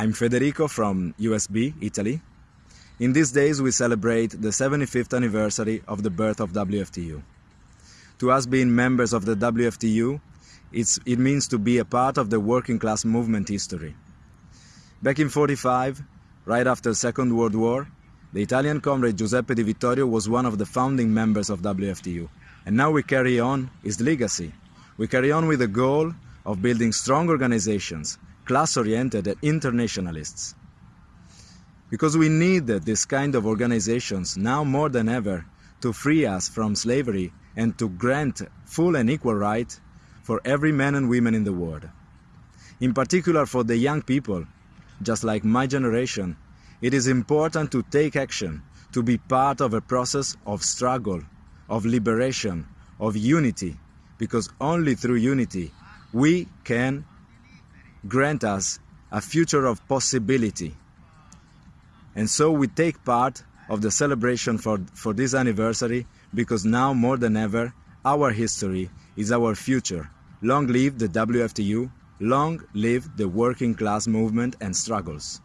I'm Federico from USB, Italy. In these days we celebrate the 75th anniversary of the birth of WFTU. To us being members of the WFTU, it means to be a part of the working class movement history. Back in 45, right after the Second World War, the Italian comrade Giuseppe Di Vittorio was one of the founding members of WFTU, and now we carry on his legacy. We carry on with the goal of building strong organizations, class-oriented internationalists. Because we need this kind of organizations now more than ever to free us from slavery and to grant full and equal right for every man and woman in the world. In particular for the young people, just like my generation, it is important to take action, to be part of a process of struggle, of liberation, of unity, because only through unity we can grant us a future of possibility. And so we take part of the celebration for, for this anniversary because now more than ever our history is our future. Long live the WFTU, long live the working class movement and struggles.